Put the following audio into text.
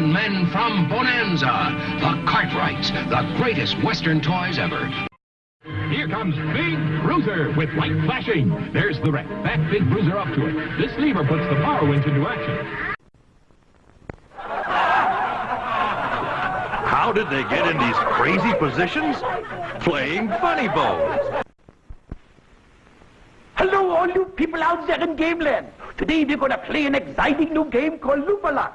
men from Bonanza, the Cartwrights, the greatest Western toys ever. Here comes Big Bruiser with light flashing. There's the wreck. Back Big Bruiser up to it. This lever puts the power winch into action. How did they get in these crazy positions? Playing funny bones. Hello, all you people out there in Gameland. Today we're going to play an exciting new game called Looferlot.